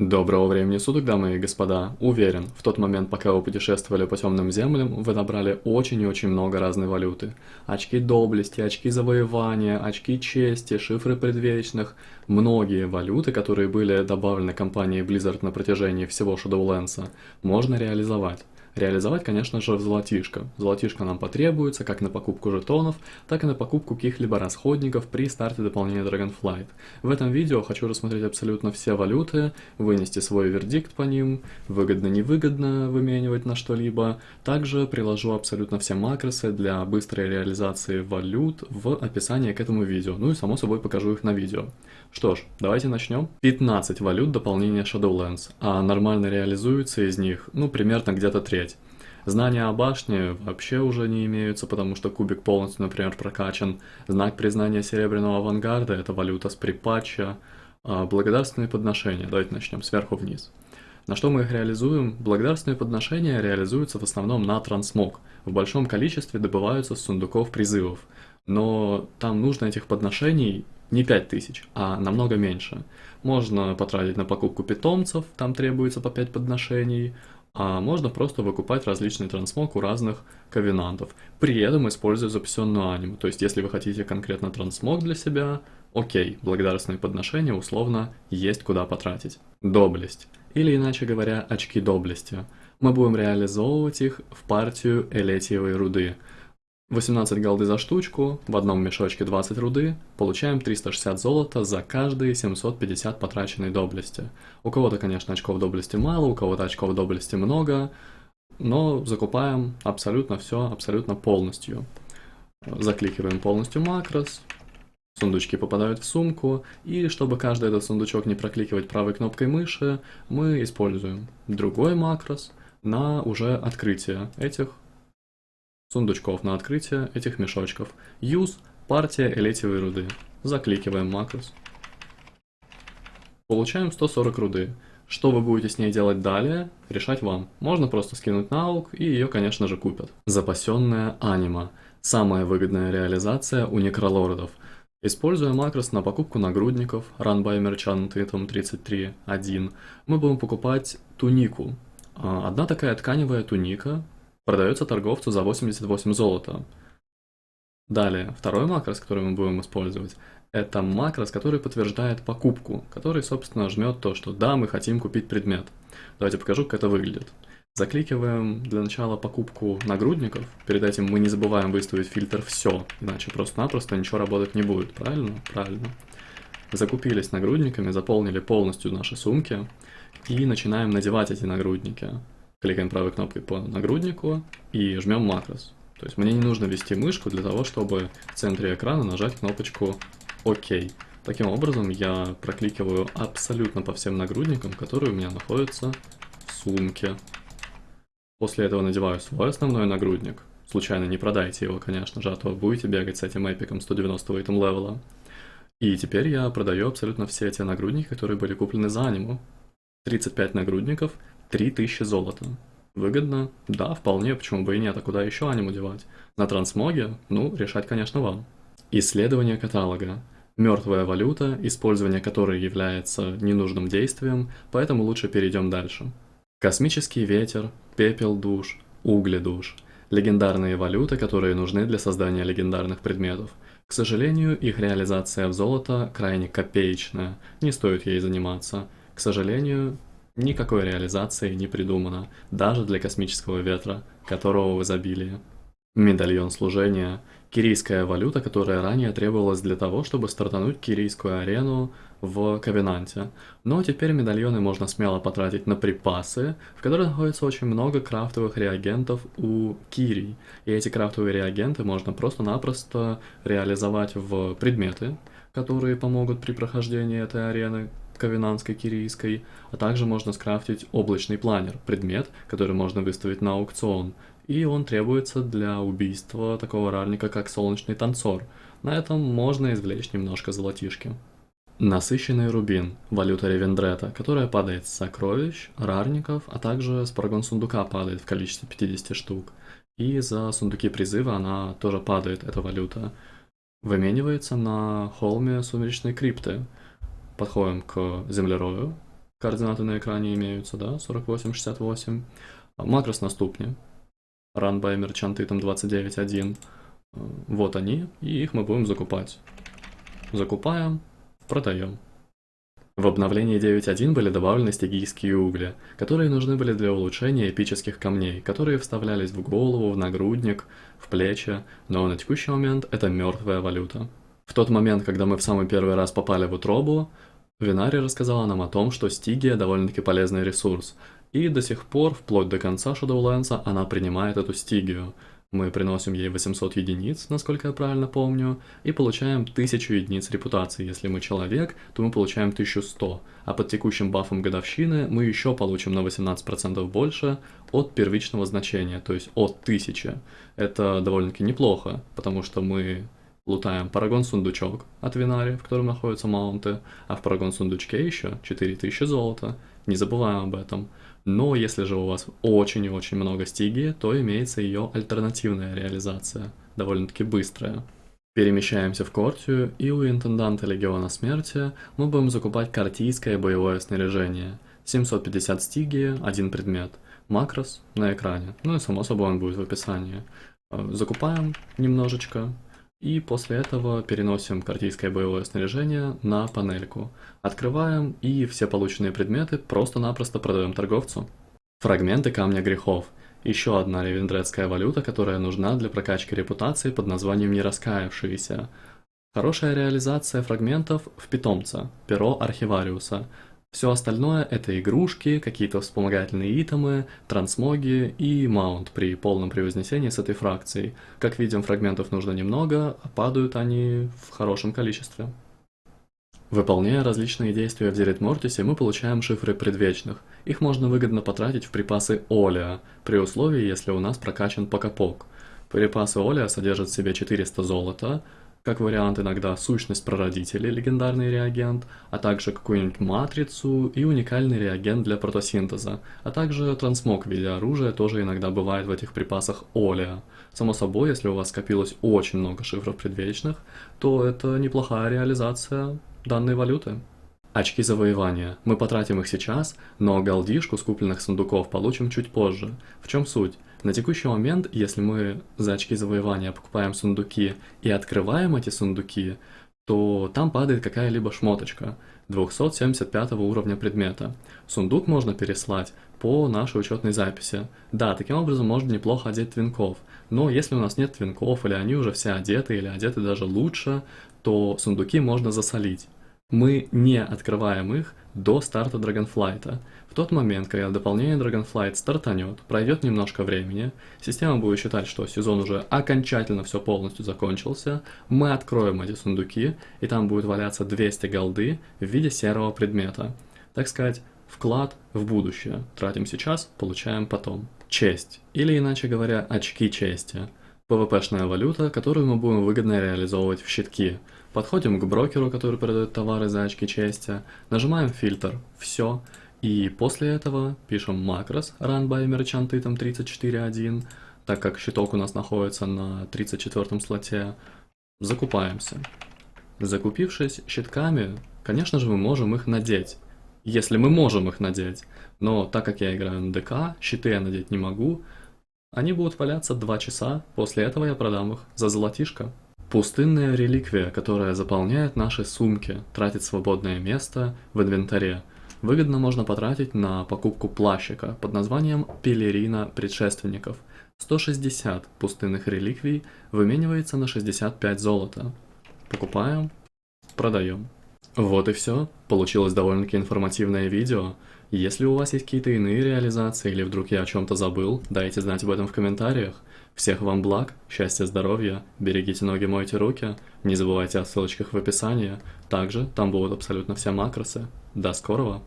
Доброго времени суток, дамы и господа. Уверен, в тот момент, пока вы путешествовали по темным землям, вы набрали очень и очень много разной валюты. Очки доблести, очки завоевания, очки чести, шифры предвечных. Многие валюты, которые были добавлены компанией Blizzard на протяжении всего Shadowlands, можно реализовать. Реализовать, конечно же, золотишко. Золотишко нам потребуется как на покупку жетонов, так и на покупку каких-либо расходников при старте дополнения Dragonflight. В этом видео хочу рассмотреть абсолютно все валюты, вынести свой вердикт по ним, выгодно-невыгодно выменивать на что-либо. Также приложу абсолютно все макросы для быстрой реализации валют в описании к этому видео. Ну и само собой покажу их на видео. Что ж, давайте начнем. 15 валют дополнения Shadowlands, а нормально реализуются из них, ну, примерно где-то треть. Знания о башне вообще уже не имеются, потому что кубик полностью, например, прокачан. Знак признания Серебряного Авангарда – это валюта с припатча. А благодарственные подношения, давайте начнем сверху вниз. На что мы их реализуем? Благодарственные подношения реализуются в основном на трансмог. В большом количестве добываются с сундуков призывов. Но там нужно этих подношений не 5000, а намного меньше. Можно потратить на покупку питомцев, там требуется по 5 подношений, а можно просто выкупать различный трансмог у разных ковенантов, при этом используя запасенную аниму. То есть, если вы хотите конкретно трансмог для себя, окей, благодарственные подношения условно есть куда потратить. Доблесть, или иначе говоря, очки доблести. Мы будем реализовывать их в партию элетиевой руды – 18 голды за штучку, в одном мешочке 20 руды, получаем 360 золота за каждые 750 потраченной доблести. У кого-то, конечно, очков доблести мало, у кого-то очков доблести много, но закупаем абсолютно все, абсолютно полностью. Закликиваем полностью макрос, сундучки попадают в сумку, и чтобы каждый этот сундучок не прокликивать правой кнопкой мыши, мы используем другой макрос на уже открытие этих сундучков на открытие этих мешочков. Use партия элитивой руды. Закликиваем макрос. Получаем 140 руды. Что вы будете с ней делать далее, решать вам. Можно просто скинуть на аук, и ее, конечно же, купят. Запасенная анима. Самая выгодная реализация у некролордов. Используя макрос на покупку нагрудников, Run by Merchant Item 33.1, мы будем покупать тунику. А, одна такая тканевая туника продается торговцу за 88 золота. Далее, второй макрос, который мы будем использовать, это макрос, который подтверждает покупку, который, собственно, жмет то, что да, мы хотим купить предмет. Давайте покажу, как это выглядит. Закликиваем для начала покупку нагрудников, перед этим мы не забываем выставить фильтр «Все», иначе просто-напросто ничего работать не будет, правильно? Правильно. Закупились нагрудниками, заполнили полностью наши сумки и начинаем надевать эти нагрудники кликаем правой кнопкой по нагруднику и жмем макрос. То есть мне не нужно ввести мышку для того, чтобы в центре экрана нажать кнопочку ОК. Таким образом я прокликиваю абсолютно по всем нагрудникам, которые у меня находятся в сумке. После этого надеваю свой основной нагрудник. Случайно не продайте его, конечно же, а то будете бегать с этим эпиком 190 этом левела. И теперь я продаю абсолютно все эти нагрудники, которые были куплены за аниму. 35 нагрудников 3000 золота. Выгодно? Да, вполне, почему бы и нет, а куда еще аниму девать? На трансмоге? Ну, решать, конечно, вам. Исследование каталога. Мертвая валюта, использование которой является ненужным действием, поэтому лучше перейдем дальше. Космический ветер, пепел душ, угли душ. Легендарные валюты, которые нужны для создания легендарных предметов. К сожалению, их реализация в золото крайне копеечная, не стоит ей заниматься. К сожалению, Никакой реализации не придумано, даже для космического ветра, которого в изобилии. Медальон служения – кирийская валюта, которая ранее требовалась для того, чтобы стартануть кирийскую арену в Ковенанте. Но теперь медальоны можно смело потратить на припасы, в которых находится очень много крафтовых реагентов у Кирий. И эти крафтовые реагенты можно просто-напросто реализовать в предметы, которые помогут при прохождении этой арены, ковенанской кирийской, а также можно скрафтить облачный планер, предмет, который можно выставить на аукцион, и он требуется для убийства такого рарника, как солнечный танцор. На этом можно извлечь немножко золотишки. Насыщенный рубин, валюта Ревендрета, которая падает с сокровищ, рарников, а также с парагон сундука падает в количестве 50 штук. И за сундуки призыва она тоже падает, эта валюта. Выменивается на холме сумеречной крипты, подходим к землерою, координаты на экране имеются, да, 48, 68. Макрос на ступне, run by merchant item 29.1. Вот они, и их мы будем закупать. Закупаем, продаем. В обновлении 9.1 были добавлены стигийские угли, которые нужны были для улучшения эпических камней, которые вставлялись в голову, в нагрудник, в плечи, но на текущий момент это мертвая валюта. В тот момент, когда мы в самый первый раз попали в утробу, Винари рассказала нам о том, что стигия довольно-таки полезный ресурс, и до сих пор, вплоть до конца Shadowlands, она принимает эту стигию. Мы приносим ей 800 единиц, насколько я правильно помню, и получаем 1000 единиц репутации. Если мы человек, то мы получаем 1100, а под текущим бафом годовщины мы еще получим на 18% больше от первичного значения, то есть от 1000. Это довольно-таки неплохо, потому что мы лутаем Парагон сундучок от Винари, в котором находятся маунты, а в Парагон сундучке еще 4000 золота, не забываем об этом. Но если же у вас очень и очень много стиги, то имеется ее альтернативная реализация, довольно-таки быстрая. Перемещаемся в Кортию, и у интенданта Легиона Смерти мы будем закупать картийское боевое снаряжение. 750 стиги, один предмет. Макрос на экране, ну и само собой он будет в описании. Э, закупаем немножечко, и после этого переносим картийское боевое снаряжение на панельку. Открываем и все полученные предметы просто-напросто продаем торговцу. Фрагменты камня грехов. Еще одна ревендредская валюта, которая нужна для прокачки репутации под названием «Нераскаявшиеся». Хорошая реализация фрагментов в питомца, перо архивариуса. Все остальное это игрушки, какие-то вспомогательные итемы, трансмоги и маунт при полном превознесении с этой фракцией. Как видим, фрагментов нужно немного, а падают они в хорошем количестве. Выполняя различные действия в Директ Мортисе, мы получаем шифры предвечных. Их можно выгодно потратить в припасы Олия, при условии, если у нас прокачан Покапок. Припасы Олия содержат в себе 400 золота, как вариант иногда сущность прародителей, легендарный реагент, а также какую-нибудь матрицу и уникальный реагент для протосинтеза, а также трансмог в виде оружия тоже иногда бывает в этих припасах Олия. Само собой, если у вас скопилось очень много шифров предвечных, то это неплохая реализация данной валюты. Очки завоевания. Мы потратим их сейчас, но голдишку с купленных сундуков получим чуть позже. В чем суть? На текущий момент, если мы за очки завоевания покупаем сундуки и открываем эти сундуки, то там падает какая-либо шмоточка 275 уровня предмета. Сундук можно переслать по нашей учетной записи. Да, таким образом можно неплохо одеть твинков, но если у нас нет твинков, или они уже все одеты, или одеты даже лучше, то сундуки можно засолить. Мы не открываем их до старта Dragonflight. В тот момент, когда дополнение Dragonflight стартанет, пройдет немножко времени, система будет считать, что сезон уже окончательно все полностью закончился, мы откроем эти сундуки, и там будет валяться 200 голды в виде серого предмета. Так сказать, вклад в будущее. Тратим сейчас, получаем потом. Честь, или иначе говоря, очки чести. ПВПшная валюта, которую мы будем выгодно реализовывать в щитки – Подходим к брокеру, который продает товары за очки чести, нажимаем фильтр «Все», и после этого пишем макрос run by merchant item 34.1, так как щиток у нас находится на 34 слоте, закупаемся. Закупившись щитками, конечно же мы можем их надеть, если мы можем их надеть, но так как я играю на ДК, щиты я надеть не могу, они будут валяться 2 часа, после этого я продам их за золотишко. Пустынная реликвия, которая заполняет наши сумки, тратит свободное место в инвентаре. Выгодно можно потратить на покупку плащика под названием «Пелерина предшественников». 160 пустынных реликвий выменивается на 65 золота. Покупаем, продаем. Вот и все. Получилось довольно-таки информативное видео. Если у вас есть какие-то иные реализации или вдруг я о чем-то забыл, дайте знать об этом в комментариях. Всех вам благ, счастья, здоровья, берегите ноги, мойте руки, не забывайте о ссылочках в описании. Также там будут абсолютно все макросы. До скорого!